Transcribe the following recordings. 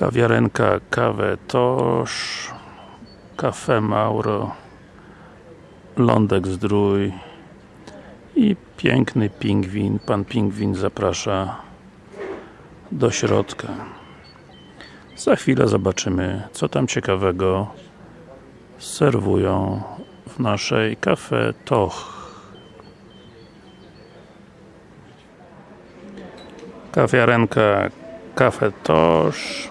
Kawiarenka Kawę Tosz Cafe Mauro Lądek Zdrój i piękny pingwin. Pan pingwin zaprasza do środka. Za chwilę zobaczymy, co tam ciekawego serwują w naszej Cafe Toch. Kawiarenka Cafe Tosz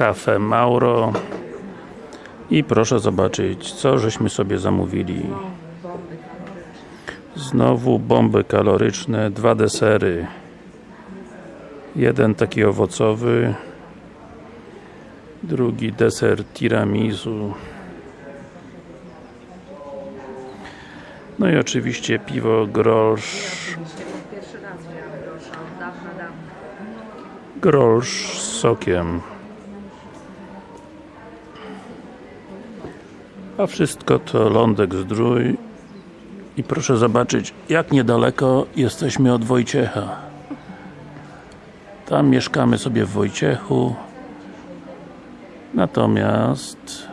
Cafe Mauro. I proszę zobaczyć, co żeśmy sobie zamówili. Znowu bomby kaloryczne, dwa desery. Jeden taki owocowy drugi deser tiramisu. No i oczywiście piwo dawna. Grolsch z sokiem a wszystko to Lądek Zdrój. I proszę zobaczyć jak niedaleko jesteśmy od Wojciecha. Tam mieszkamy sobie w Wojciechu. Natomiast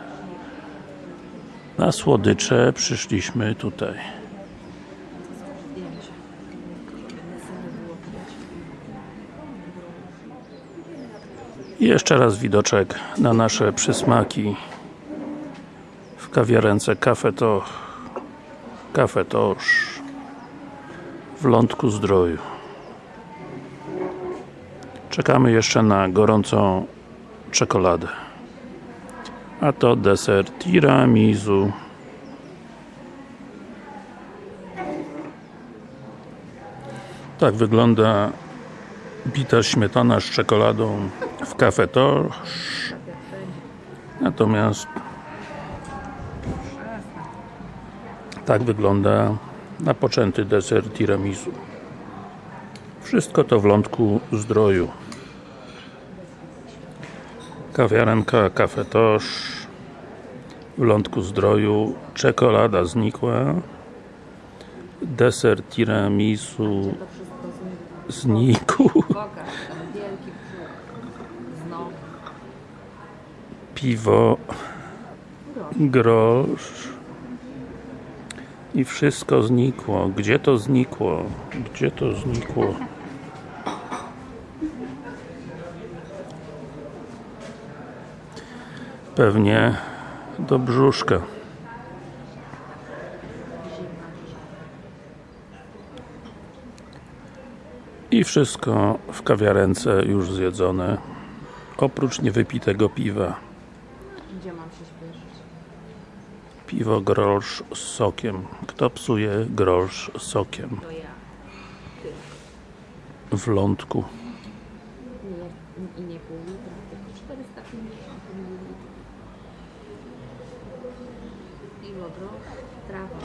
na słodycze przyszliśmy tutaj. I jeszcze raz widoczek na nasze przysmaki kawiarence Cafe to Cafe Tosz w Lądku Zdroju. Czekamy jeszcze na gorącą czekoladę. A to deser tiramisu. Tak wygląda bita śmietana z czekoladą w Cafe Tosz natomiast tak wygląda napoczęty deser tiramisu. Wszystko to w Lądku Zdroju. Kawiarenka Cafe Tosz w Lądku Zdroju czekolada znikła. Deser tiramisu znikł. Piwo grosz i wszystko znikło. Gdzie to znikło? Gdzie to znikło? Pewnie do brzuszka. I wszystko w kawiarence już zjedzone. Oprócz niewypitego piwa. Gdzie mam się śpieszyć? Piwo grosz z sokiem. Kto psuje grosz z sokiem? W lądku. Nie, I nie pół litra, tylko 450 ml. Piwo grosz. Trawa.